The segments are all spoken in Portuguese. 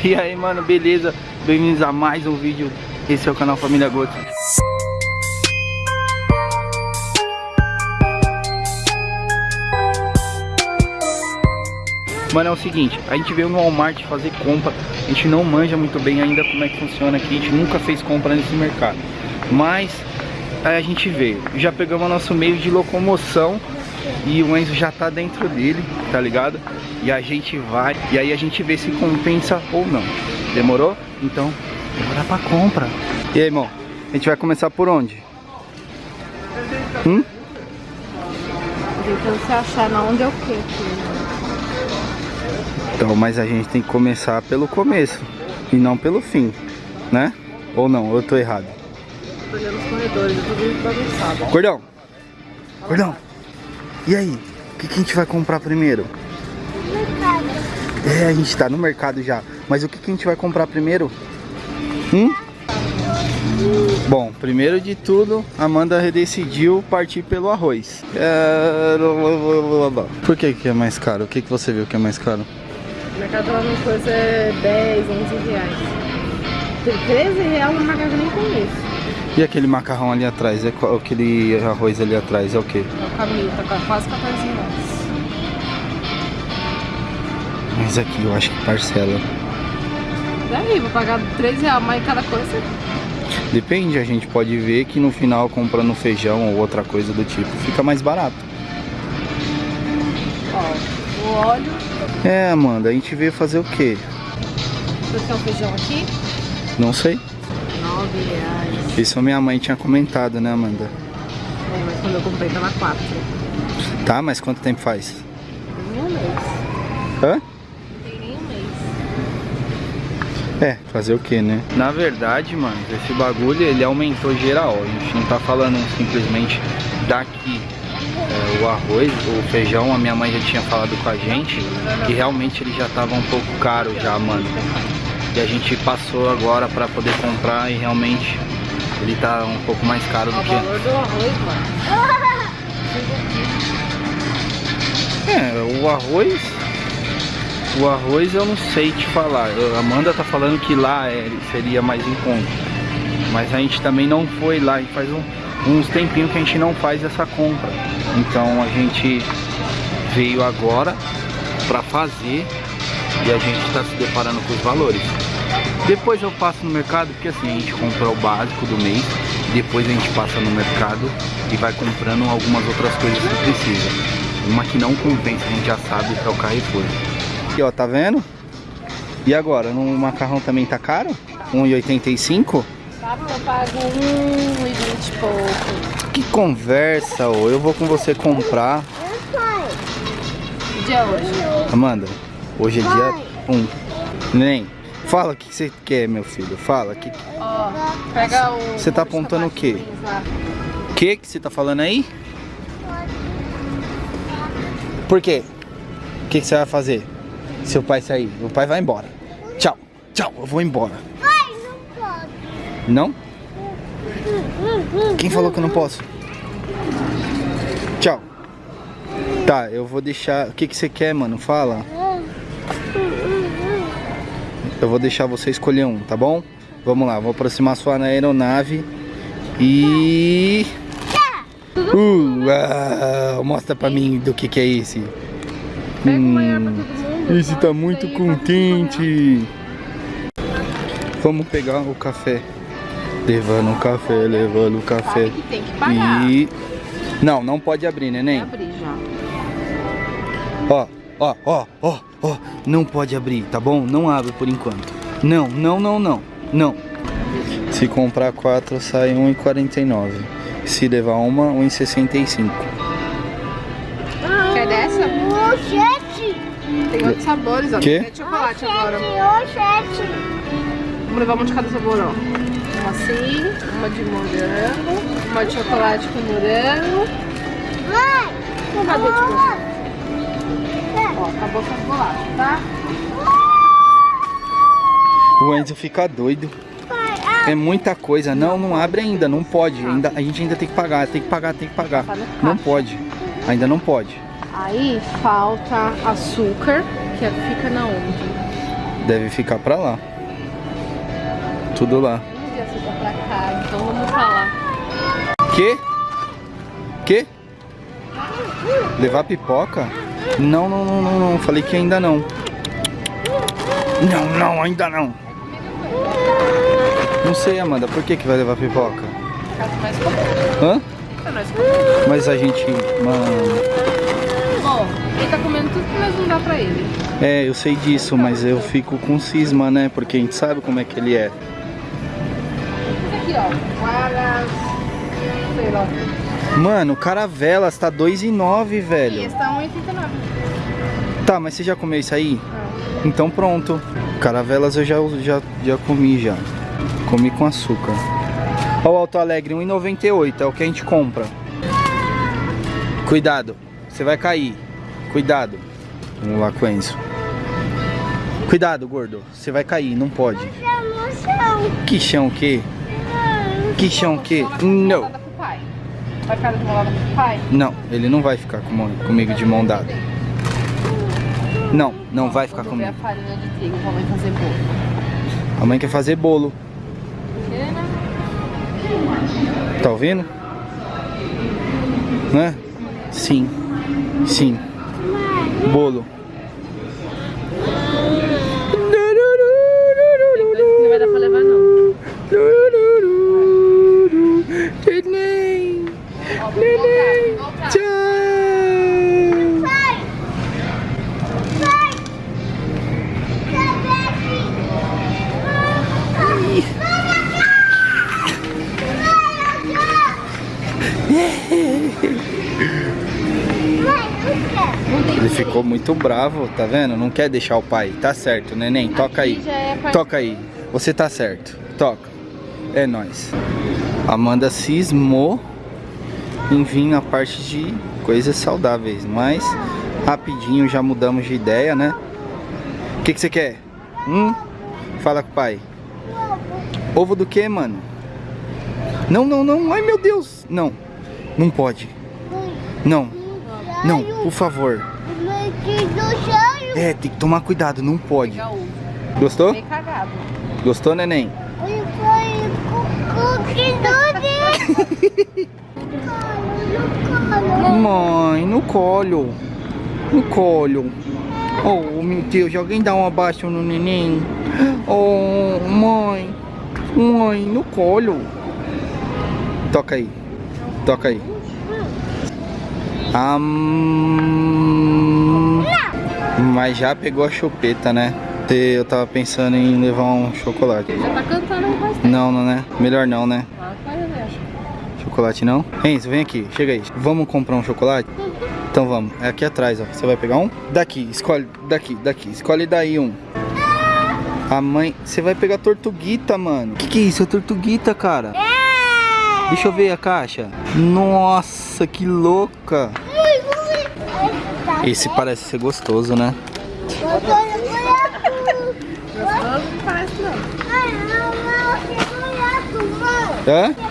E aí, mano, beleza? Bem-vindos a mais um vídeo. Esse é o canal Família Goto. Mano, é o seguinte, a gente veio no Walmart fazer compra, a gente não manja muito bem ainda como é que funciona aqui, a gente nunca fez compra nesse mercado. Mas aí a gente veio, já pegamos nosso meio de locomoção e o Enzo já tá dentro dele, tá ligado? E a gente vai, e aí a gente vê se compensa ou não. Demorou? Então, bora pra compra. E aí, irmão? A gente vai começar por onde? Hum? Então você achar na onde eu quero. Então, mas a gente tem que começar pelo começo e não pelo fim, né? Ou não, eu tô errado. Tô olhando os corredores, eu tô muito bagunçado. Cordão! Cordão! E aí? O que, que a gente vai comprar primeiro? É, a gente tá no mercado já. Mas o que, que a gente vai comprar primeiro? Hum? Bom, primeiro de tudo, Amanda decidiu partir pelo arroz. É... Por que, que é mais caro? O que, que você viu que é mais caro? O mercado lá no coisa é 10, 11 reais. Tem 13 reais no macarrão nem conheço. E aquele macarrão ali atrás? É qual- aquele arroz ali atrás é o que? É o caminho, tá quase 14 reais. Mas aqui eu acho que parcela. Daí, vou pagar 3 reais mais cada coisa. Depende, a gente pode ver que no final comprando feijão ou outra coisa do tipo fica mais barato. Ó, o óleo. É, Amanda, a gente veio fazer o quê? Um feijão aqui? Não sei. 9 reais. Isso a minha mãe tinha comentado, né, Amanda? É, mas quando eu comprei tava 4. Tá, mas quanto tempo faz? Nem um mês. Hã? Não tem nem um mês. É, fazer o que, né? Na verdade, mano, esse bagulho ele aumentou geral. A gente não tá falando simplesmente daqui. É, o arroz, o feijão, a minha mãe já tinha falado com a gente que realmente ele já tava um pouco caro já, mano. E a gente passou agora pra poder comprar e realmente ele tá um pouco mais caro do o que. valor do arroz, mano. É, o arroz. O arroz eu não sei te falar. A Amanda tá falando que lá é, seria mais em conta. Mas a gente também não foi lá. E faz um- uns tempinhos que a gente não faz essa compra. Então a gente veio agora pra fazer e a gente tá se deparando com os valores. Depois eu passo no mercado, porque assim, a gente compra o básico do mês, depois a gente passa no mercado e vai comprando algumas outras coisas que precisa. Uma que não compensa, a gente já sabe que é o Carrefour. Aqui ó, tá vendo? E agora, no macarrão também tá caro? 1,85? Tá, eu pago 1,20 e pouco. Que conversa, ô. Eu vou com você comprar. Que dia é hoje? Amanda, hoje é dia 1. Nem. Fala o que você quer, meu filho. Fala. Que Ó, pega o... Você tá apontando o quê? lá. que, que você tá falando aí? Por quê? O que, que você vai fazer? Seu pai sair. O pai vai embora. Tchau. Tchau, eu vou embora. Não? Quem falou que eu não posso? Tchau. Tá, eu vou deixar. O que, que você quer, mano? Fala. Eu vou deixar você escolher um, tá bom? Vamos lá, vou aproximar sua aeronave e. Uh, ah, mostra pra mim do que, que é esse. Mundo. Esse tá muito aí vai contente. Vamos pegar o café. Levando o café, levando o café. Sabe que tem que pagar. E. Não, não pode abrir, neném. Abrir já. Ó, ó, ó, ó, ó. Não pode abrir, tá bom? Não abre por enquanto. Não, não, não, não. Não. Se comprar quatro, sai 1,49. Se levar uma, 1,65. Quer dessa? Oxete! Tem outros sabores, ó. Quê? Tem de chocolate agora. Vamos levar uma de cada sabor, ó. Uma assim, uma de morango, uma de chocolate com morango. Mãe! Cadê de morango? Ó, acabou com as bolachas, tá? O Enzo fica doido. É muita coisa. Não, não abre ainda, não pode. Ainda, a gente ainda tem que pagar, tem que pagar, tem que pagar. Tá Não pode. Ainda não pode. Aí falta açúcar, que fica na onde? Deve ficar pra lá. Tudo lá. Tá pra cá, então vamos pra lá. Que? Que? Levar pipoca? Não, não, não, não, não. Falei que ainda não. Não, não, ainda não. Não sei, Amanda. Por que que vai levar pipoca? Hã? Mas a gente... Mano... Ó, ele tá comendo tudo que nós não dá pra ele. É, eu sei disso, mas eu fico com cisma, né? Porque a gente sabe como é que ele é. Esse aqui, ó. Guaras. Sei lá. Mano, caravelas tá 2,9, E velho. esse tá 1,89. Tá, mas você já comeu isso aí? Não. Então pronto. Caravelas eu já, já, já comi já. Comi com açúcar. Ó o Alto Alegre, 1,98 é o que a gente compra. Cuidado, você vai cair. Cuidado. Vamos lá com Enzo. Cuidado, gordo. Você vai cair, não pode. Tá no chão. Que chão o quê? Que chão o quê? Não. Molada pro pai. Vai ficar molada pro pai? Não, ele não vai ficar com- comigo de mão dada. Não, não vai ficar ver a comigo. farinha de trigo pra mãe fazer bolo. A mãe quer fazer bolo. Tá ouvindo? Né? Sim. Sim. Bolo. Neném. Tchau. Vai. Vai. Cadê aqui? Ele ficou muito bravo, tá vendo? Não quer deixar o pai. Tá certo, neném. Toca aí. É Toca aí. Você tá certo. Toca. É nóis. Amanda cismou em vir na parte de coisas saudáveis, mas rapidinho já mudamos de ideia, né? O que, que você quer? Hum? Fala com o pai. Ovo do que, mano? Não, não, não. Ai, meu Deus. Não. Não pode. Não. Não, por favor. É, tem que tomar cuidado. Não pode. Gostou? Gostou, neném? Mãe, no colo. No colo. Oh, meu Deus, alguém dá um abaixo no neném. Oh, mãe. Mãe, no colo. Toca aí. Toca aí. Am... Mas já pegou a chupeta, né? Eu tava pensando em levar um chocolate. Já tá cantando aí tempo. Não, não, né? Melhor não, né? Ah, vai, eu acho. Chocolate não? Enzo, vem aqui, chega aí. Vamos comprar um chocolate? Então vamos, é aqui atrás, ó. Você vai pegar um? Daqui, escolhe, daqui, daqui. Escolhe daí um. A mãe... Você vai pegar tortuguita, mano. Que que é isso? É tortuguita, cara. Deixa eu ver a caixa. Nossa, que louca. Esse parece ser gostoso, né? Gostoso parece não. Hã?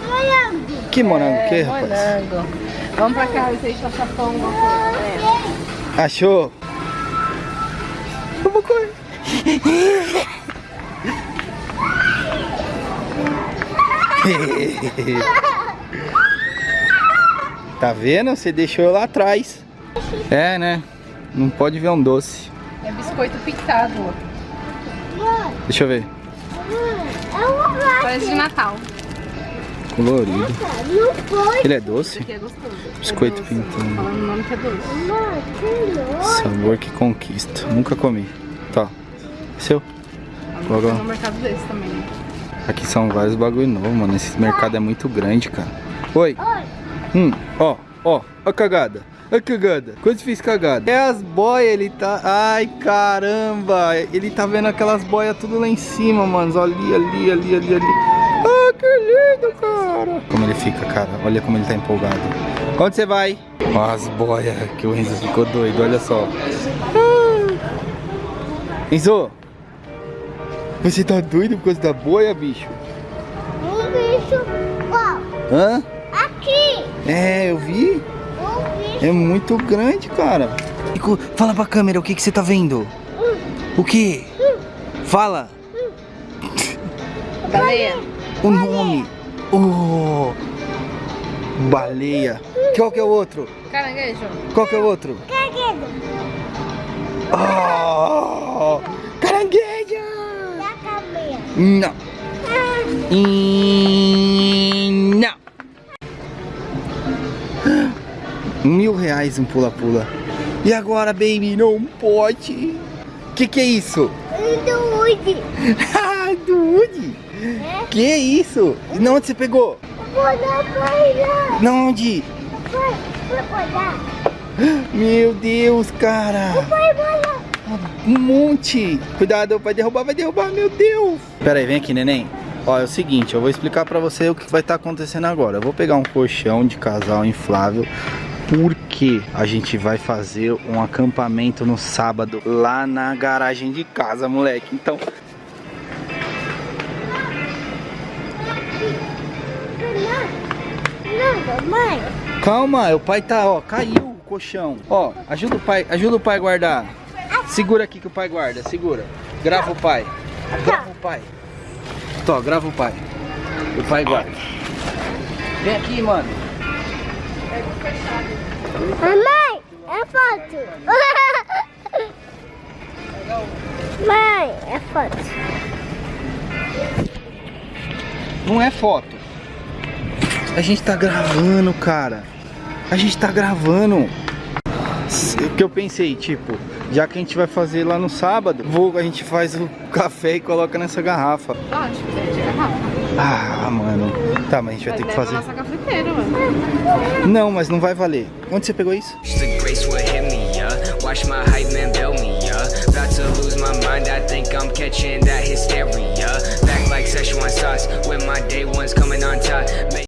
Que morango que, É, rapaz? morango. Vamos pra cá, ver se a gente acha pão, alguma coisa. É. Achou? Vou correr. tá vendo? Você deixou eu lá atrás. É, né? Não pode ver um doce. É biscoito pintado. Deixa eu ver. Parece de Natal. Colorido. Ele é doce? É. Biscoito é doce. pintado. Falando o nome que é. Sabor que conquista. Nunca comi. Tá. Seu? Logo. né? Aqui são vários bagulho novo, mano. Esse mercado é muito grande, cara. Oi. Hum, ó, ó, a cagada. A cagada. Quando fez cagada? É as boias, ele tá. Ai, caramba! Ele tá vendo aquelas boias tudo lá em cima, mano. Ali, ali, ali, ali, ali. Lindo, cara! Como ele fica, cara. Olha como ele tá empolgado. Onde você vai? Ó, as boias que o Enzo ficou doido, olha só. Ah. Enzo! Você tá doido por causa da boia, bicho? Um bicho. Ó, Hã? aqui. É, eu vi. Um bicho. É muito grande, cara. Fala pra câmera o que, que você tá vendo. O que? Fala Baleia. o nome. Oh, baleia. Qual que é o outro? Caranguejo. Qual que é o outro? Caguedo. Oh, caranguejo. Não. E não. Mil reais um pula-pula. E agora, baby? Não pode. Que que é isso? Dude. Ah, do Woody. É? Que isso? Não, onde você pegou? Não, onde? Meu Deus, cara. Um monte. Cuidado, vai derrubar, vai derrubar, meu Deus. Pera aí, vem aqui, neném. Ó, é o seguinte, eu vou explicar pra você o que vai estar acontecendo agora. Eu vou pegar um colchão de casal inflável porque a gente vai fazer um acampamento no sábado lá na garagem de casa, moleque. Então, Não, mamãe. calma, o pai tá, ó, caiu o colchão. Ó, ajuda o pai, ajuda o pai a guardar. Segura aqui que o pai guarda, segura. Grava o pai. Grava o pai. Tó, grava o pai. O pai guarda. Vem aqui, mano. Mamãe, é foto. Mãe, é foto. Não é foto. A gente tá gravando, cara. A gente tá gravando. O que eu pensei, tipo, já que a gente vai fazer lá no sábado, vou, a gente faz o café e coloca nessa garrafa. Onde? De garrafa. Ah, mano. Tá, mas a gente vai ter que fazer. nossa cafeteira, mano. Não, mas não vai valer. Onde você pegou isso? The grace would hit me, yeah. Watch my hype man bail me, yeah. About to lose my mind, I think I'm catching that hysteria. Back like Szechuan sauce, with my day ones coming on top. Make